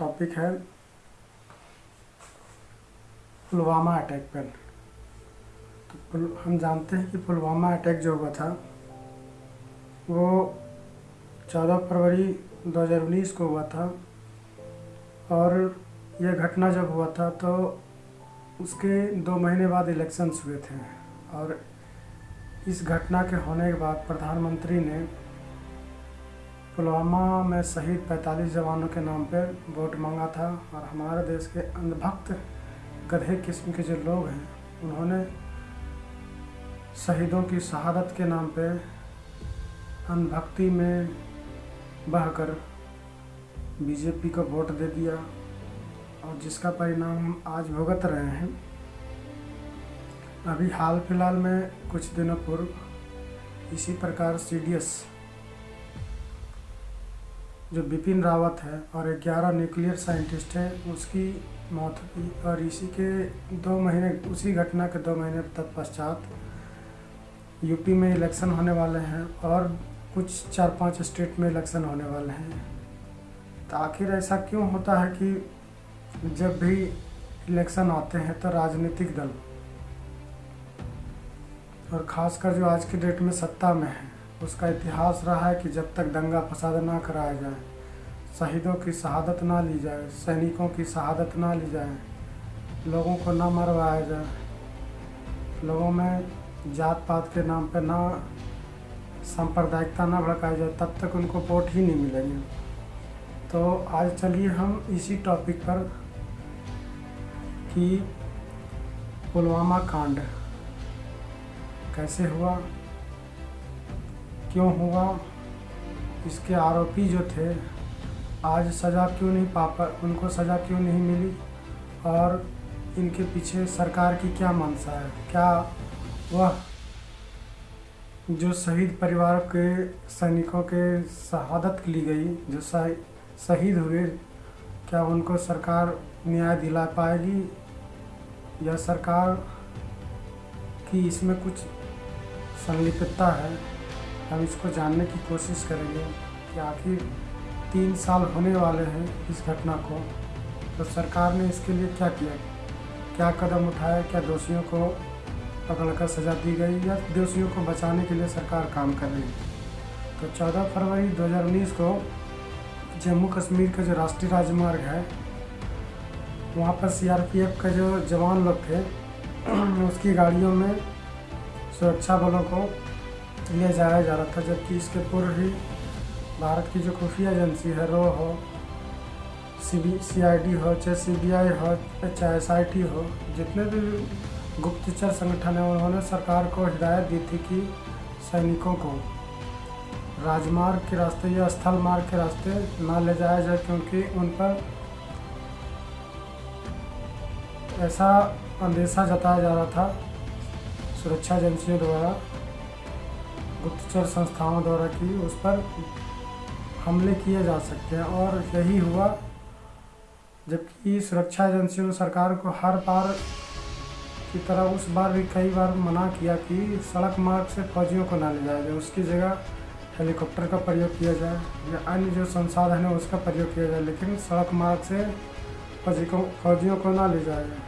Topic है Pulwama attack पर। तो हम जानते हैं कि पुलवामा अटैक जो हुआ था, वो चौदह फरवरी 2019 को हुआ था और यह घटना जब हुआ था तो उसके दो महीने बाद इलेक्शंस हुए थे और इस घटना के होने के बाद प्रधानमंत्री ने पुलवामा में शहीद 45 जवानों के नाम पर वोट मांगा था और हमारे देश के अंधभक्त, गधे किस्म के जो लोग हैं, उन्होंने शहीदों की शहादत के नाम पे अंधभक्ति में बहकर बीजेपी को वोट दे दिया और जिसका परिणाम हम आज भुगत रहे हैं। अभी हाल फ़िलहाल में कुछ दिनों पूर्व इसी प्रकार सीडीएस जो बिपिन रावत है और 11 न्यूक्लियर साइंटिस्ट है, उसकी मौत हुई और इसी के दो महीने, उसी घटना के दो महीने तत्पश्चात यूपी में इलेक्शन होने वाले हैं और कुछ चार पाँच स्टेट में इलेक्शन होने वाले हैं। तो आखिर ऐसा क्यों होता है कि जब भी इलेक्शन आते हैं तो राजनीतिक दल और ख़ासकर जो आज की डेट में सत्ता में है उसका इतिहास रहा है कि जब तक दंगा फसाद ना कराया जाए, शहीदों की शहादत ना ली जाए, सैनिकों की शहादत ना ली जाए, लोगों को ना मरवाया जाए, लोगों में जात पात के नाम पर ना सांप्रदायिकता ना भड़काई जाए, तब तक उनको वोट ही नहीं मिलेंगे। तो आज चलिए हम इसी टॉपिक पर कि पुलवामा कांड कैसे हुआ? क्यों हुआ? इसके आरोपी जो थे, आज सज़ा क्यों नहीं पा पा उनको सज़ा क्यों नहीं मिली? और इनके पीछे सरकार की क्या मंशा है? क्या वह जो शहीद परिवार के सैनिकों के शहादत ली गई, जो शही- शहीद हुए, क्या उनको सरकार न्याय दिला पाएगी? या सरकार की इसमें कुछ संलिप्तता है? हम इसको जानने की कोशिश करेंगे कि आखिर तीन साल होने वाले हैं इस घटना को। तो सरकार ने इसके लिए क्या किया? क्या कदम उठाया? क्या दोषियों को पकड़कर सजा दी गई या दोषियों को बचाने के लिए सरकार काम कर रही है? तो 14 फरवरी 2019 को जम्मू कश्मीर का जो राष्ट्रीय राजमार्ग है, वहाँ पर सीआरपीएफ का जो जवान लोग थे, उसकी गाड़ियों में सुरक्षा बलों को ले जाया जा रहा था, जबकि इसके पूर्व ही भारत की जो खुफिया एजेंसी है, रो हो, सी बी हो, चाहे सी बी आई हो, चाहे एस आई टी हो, जितने भी गुप्तचर संगठन हैं, उन्होंने सरकार को हिदायत दी थी कि सैनिकों को राजमार्ग के रास्ते या स्थल मार्ग के रास्ते ना ले जाया जाए, क्योंकि उन पर ऐसा अंदेशा जताया जा रहा था सुरक्षा एजेंसियों द्वारा। गुप्तचर संस्थाओं द्वारा कि, उस पर हमले किए जा सकते हैं। और यही हुआ जबकि सुरक्षा एजेंसियों ने सरकार को हर बार की तरह उस बार भी कई बार मना किया कि सड़क मार्ग से फौजियों को ना ले जाया जाए, उसकी जगह हेलीकॉप्टर का प्रयोग किया जाए या अन्य जो संसाधन है उसका प्रयोग किया जाए, लेकिन सड़क मार्ग से फौजी को, फौजियों को ना ले जाया जाए।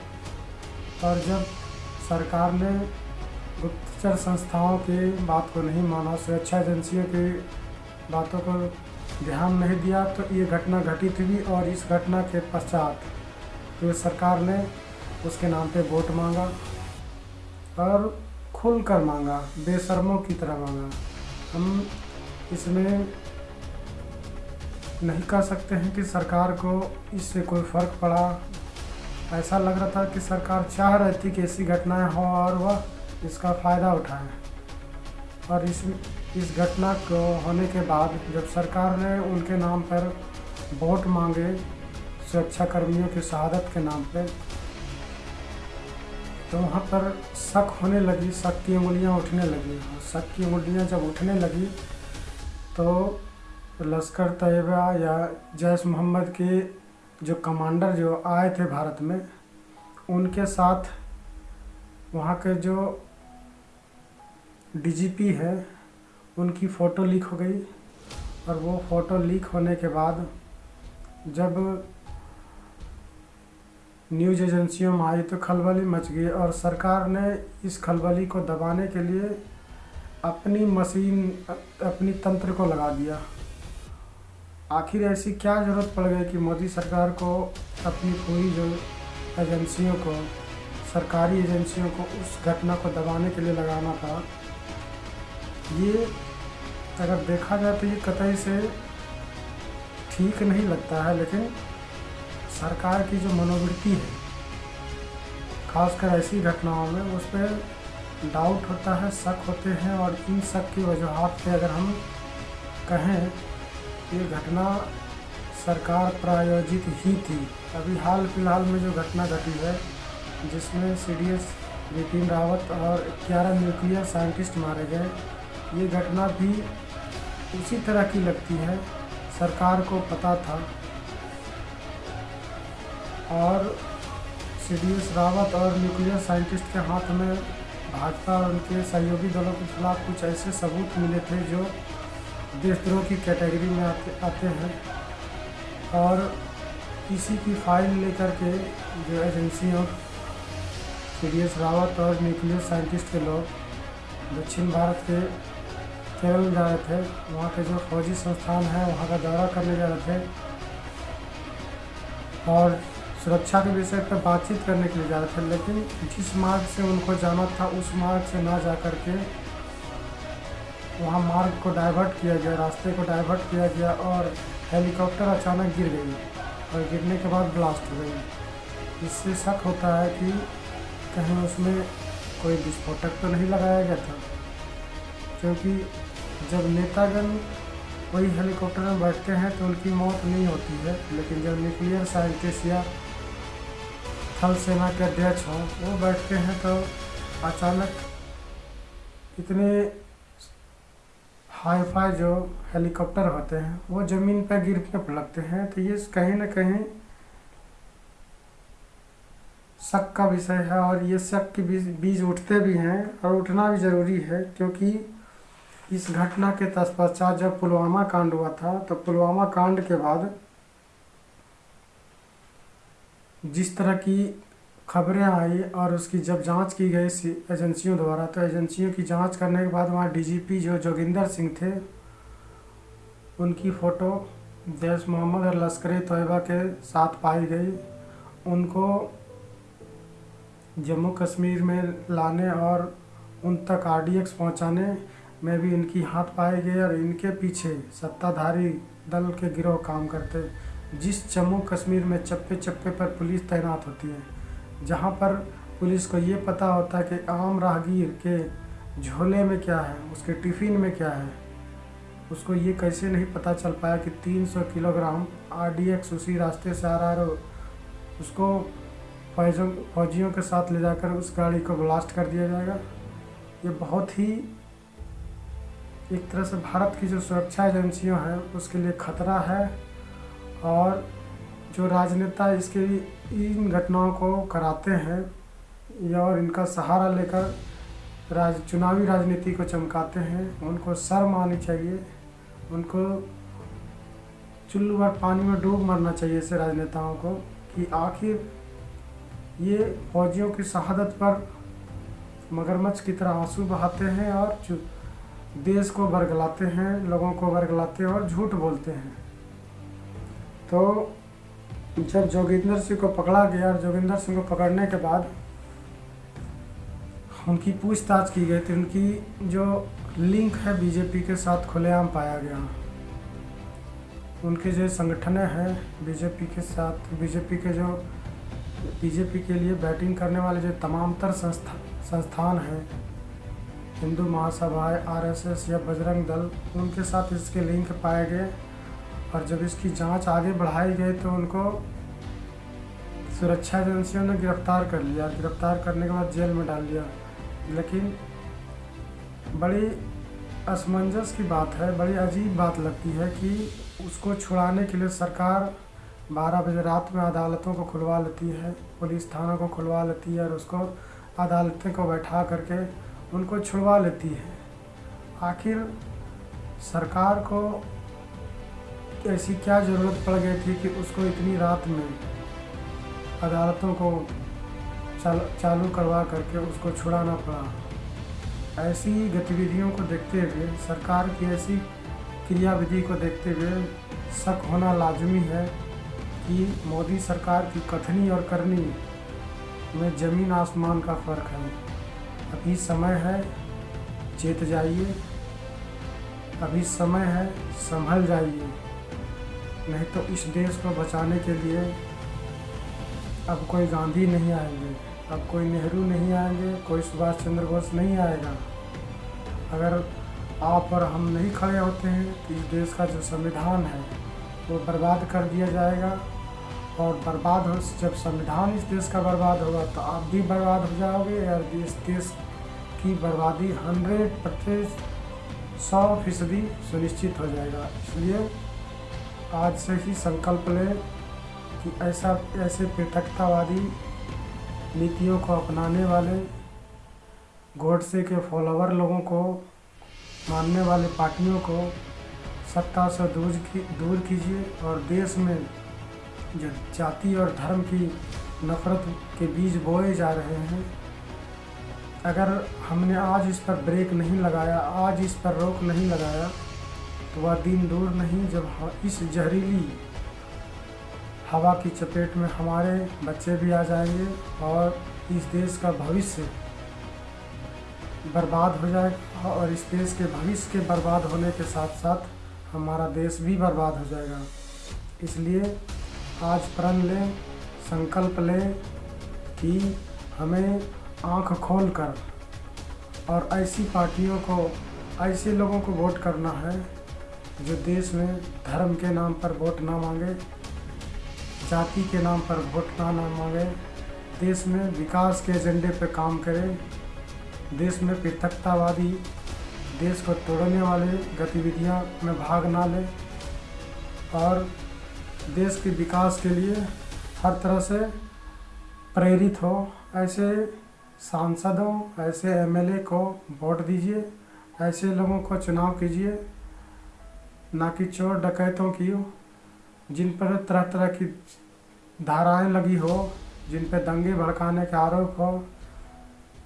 और जब सरकार ने गुप्तचर संस्थाओं की बात को नहीं माना सुरक्षा एजेंसियों की बातों को ध्यान नहीं दिया तो ये घटना घटित हुई और इस घटना के पश्चात जो सरकार ने उसके नाम पे वोट मांगा और खुल कर मांगा, बेशर्मों की तरह मांगा। हम इसमें नहीं कह सकते हैं कि सरकार को इससे कोई फ़र्क पड़ा। ऐसा लग रहा था कि सरकार चाह रही थी कि ऐसी घटनाएँ हो और वह इसका फ़ायदा उठाए। और इस इस घटना को होने के बाद जब सरकार ने उनके नाम पर वोट मांगे सुरक्षा कर्मियों की शहादत के नाम पे तो वहाँ पर शक होने लगी, शक की उंगलियाँ उठने लगी। और शक की उंगलियाँ जब उठने लगी तो लश्कर तैयबा या जैश मोहम्मद के जो कमांडर जो आए थे भारत में, उनके साथ वहाँ के जो डीजीपी है, उनकी फ़ोटो लीक हो गई और वो फ़ोटो लीक होने के बाद जब न्यूज़ एजेंसियों में आई तो खलबली मच गई और सरकार ने इस खलबली को दबाने के लिए अपनी मशीन, अपनी तंत्र को लगा दिया। आखिर ऐसी क्या ज़रूरत पड़ गई कि मोदी सरकार को, अपनी पूरी जो एजेंसियों को, सरकारी एजेंसियों को उस घटना को दबाने के लिए लगाना था? ये अगर देखा जाए तो ये कतई से ठीक नहीं लगता है, लेकिन सरकार की जो मनोवृत्ति है, खासकर ऐसी घटनाओं में, उस पर डाउट होता है, शक होते हैं, और इन शक की वजूहत पे अगर हम कहें, ये घटना सरकार प्रायोजित ही थी। अभी हाल फ़िलहाल में जो घटना घटी है, जिसमें C D S Bipin Rawat और ग्यारह न्यूक्लियर साइंटिस्ट मारे गए। ये घटना भी उसी तरह की लगती है, सरकार को पता था। और सी डी एस रावत और न्यूक्लियर साइंटिस्ट के हाथ में भाजपा और उनके सहयोगी दलों के खिलाफ कुछ ऐसे सबूत मिले थे जो देशद्रोह की कैटेगरी में आते आते हैं। और इसी की फ़ाइल लेकर के जो एजेंसियों सी डी एस रावत और न्यूक्लियर साइंटिस्ट के लोग, दक्षिण भारत के केरल जा रहे थे। वहाँ के जो फौजी संस्थान है, वहाँ का दौरा करने जा रहे थे। और सुरक्षा के विषय पर बातचीत करने के लिए जा रहे थे, लेकिन जिस मार्ग से उनको जाना था, उस मार्ग से ना जा कर के वहाँ मार्ग को डाइवर्ट किया गया, रास्ते को डाइवर्ट किया गया और हेलीकॉप्टर अचानक गिर गई और गिरने के बाद ब्लास्ट हो गई। इससे शक होता है कि कहीं उसमें कोई विस्फोटक तो नहीं लगाया गया था, क्योंकि जब नेतागण कोई हेलीकॉप्टर में बैठते हैं तो उनकी मौत नहीं होती है, लेकिन जब न्यूक्लियर साइंटिस्ट या थल सेना के अध्यक्ष हों, वो बैठते हैं तो अचानक इतने हाई फाई जो हेलीकॉप्टर होते हैं, वो ज़मीन पर गिरने लगते हैं। तो ये कहीं ना कहीं शक का विषय है और ये शक के बीज बीज उठते भी हैं और उठना भी ज़रूरी है, क्योंकि इस घटना के तत्पश्चात जब पुलवामा कांड हुआ था तो पुलवामा कांड के बाद जिस तरह की खबरें आई और उसकी जब जाँच की गई एजेंसियों द्वारा तो एजेंसियों की जाँच करने के बाद वहाँ डीजीपी जो जोगिंदर सिंह थे, उनकी फ़ोटो देश मोहम्मद और लश्कर तोयबा के साथ पाई गई। उनको जम्मू कश्मीर में लाने और उन तक आर डी एक्स पहुँचाने में भी इनकी हाथ पाए गए और इनके पीछे सत्ताधारी दल के गिरोह काम करते जिस जम्मू कश्मीर में चप्पे चप्पे पर पुलिस तैनात होती है, जहाँ पर पुलिस को ये पता होता है कि आम राहगीर के झोले में क्या है, उसके टिफ़िन में क्या है, उसको ये कैसे नहीं पता चल पाया कि 300 किलोग्राम आर डी एक्स उसी रास्ते से आ रहा है उसको फौजों, फौजियों के साथ ले जाकर उस गाड़ी को ब्लास्ट कर दिया जाएगा। ये बहुत ही एक तरह से भारत की जो सुरक्षा एजेंसियों हैं, उसके लिए खतरा है और जो राजनेता इसके इन घटनाओं को कराते हैं या और इनका सहारा लेकर राज, चुनावी राजनीति को चमकाते हैं, उनको शर्म आनी चाहिए, उनको चुल्लू भर पानी में डूब मरना चाहिए ऐसे राजनेताओं को कि आखिर ये फौजियों की शहादत पर मगरमच्छ की तरह आँसू बहाते हैं और देश को बरगलाते हैं, लोगों को बरगलाते हैं और झूठ बोलते हैं। तो जब जोगिंदर सिंह को पकड़ा गया और जोगिंदर सिंह को पकड़ने के बाद उनकी पूछताछ की गई थी, उनकी जो लिंक है बीजेपी के साथ खुलेआम पाया गया। उनके जो संगठन हैं, बीजेपी के साथ, बीजेपी के जो, बीजेपी के लिए बैटिंग करने वाले जो तमाम तर संस्था, संस्थान हैं हिंदू महासभाएँ, आरएसएस या बजरंग दल, उनके साथ इसके लिंक पाए गए और जब इसकी जाँच आगे बढ़ाई गई तो उनको सुरक्षा एजेंसियों ने गिरफ़्तार कर लिया। गिरफ़्तार करने के बाद जेल में डाल दिया। लेकिन बड़ी असमंजस की बात है, बड़ी अजीब बात लगती है कि उसको छुड़ाने के लिए सरकार 12 बजे रात में अदालतों को खुलवा लेती है, पुलिस थानों को खुलवा लेती है और उसको अदालतें को बैठा करके उनको छुड़वा लेती है। आखिर सरकार को ऐसी क्या ज़रूरत पड़ गई थी कि उसको इतनी रात में अदालतों को चाल, चालू करवा करके उसको छुड़ाना पड़ा? ऐसी गतिविधियों को देखते हुए सरकार की ऐसी क्रियाविधि को देखते हुए शक होना लाजमी है कि मोदी सरकार की कथनी और करनी में ज़मीन आसमान का फ़र्क है। अभी समय है, चेत जाइए। अभी समय है, संभल जाइए। नहीं तो इस देश को बचाने के लिए अब कोई गांधी नहीं आएँगे, अब कोई नेहरू नहीं आएँगे, कोई सुभाष चंद्र बोस नहीं आएगा। अगर आप और हम नहीं खड़े होते हैं तो इस देश का जो संविधान है, वो बर्बाद कर दिया जाएगा। और बर्बाद हो, जब संविधान इस देश का बर्बाद होगा तो आप भी बर्बाद हो जाओगे और इस देश की बर्बादी हंड्रेड प्रतिशत, सौ फ़ीसदी सुनिश्चित हो जाएगा। इसलिए आज से ही संकल्प लें कि ऐसा, ऐसे पृथकतावादी नीतियों को अपनाने वाले, गोडसे के फॉलोवर लोगों को, मानने वाले पार्टियों को सत्ता से दूर की, दूर कीजिए और देश में जो जाति और धर्म की नफरत के बीज बोए जा रहे हैं। अगर हमने आज इस पर ब्रेक नहीं लगाया, आज इस पर रोक नहीं लगाया तो वह दिन दूर नहीं जब इस जहरीली हवा की चपेट में हमारे बच्चे भी आ जाएँगे और इस देश का भविष्य बर्बाद हो जाएगा और इस देश के भविष्य के बर्बाद होने के साथ साथ हमारा देश भी बर्बाद हो जाएगा। इसलिए आज प्रण लें, संकल्प लें कि हमें आँख खोल कर और ऐसी पार्टियों को, ऐसे लोगों को वोट करना है जो देश में धर्म के नाम पर वोट ना मांगे, जाति के नाम पर वोट ना ना मांगे, देश में विकास के एजेंडे पर काम करें, देश में पृथकतावादी, देश को तोड़ने वाले गतिविधियाँ में भाग ना लें और देश के विकास के लिए हर तरह से प्रेरित हो। ऐसे सांसदों, ऐसे एमएलए को वोट दीजिए, ऐसे लोगों को चुनाव कीजिए, ना कि चोर डकैतों की जिन पर तरह तरह की धाराएँ लगी हो, जिन पे दंगे भड़काने के आरोप हो,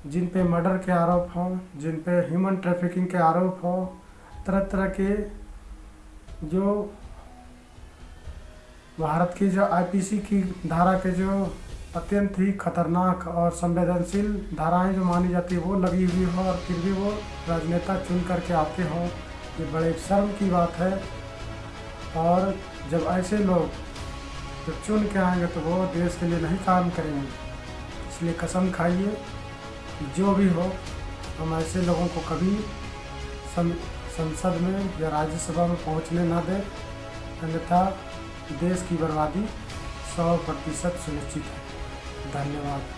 जिन पे मर्डर के आरोप हो, जिन पे ह्यूमन ट्रैफिकिंग के आरोप हो, तरह तरह के जो भारत की जो आईपीसी की धारा के जो अत्यंत ही खतरनाक और संवेदनशील धाराएँ जो मानी जाती है, वो लगी हुई हो और फिर भी वो राजनेता चुन करके आते हों, ये बड़े शर्म की बात है। और जब ऐसे लोग जब चुन के आएँगे तो वो देश के लिए नहीं काम करेंगे। इसलिए कसम खाइए, जो भी हो, हम ऐसे लोगों को कभी संसद में या राज्यसभा में पहुँचने ना दें। अन्यथा देश की बर्बादी सौ प्रतिशत सुनिश्चित है। धन्यवाद।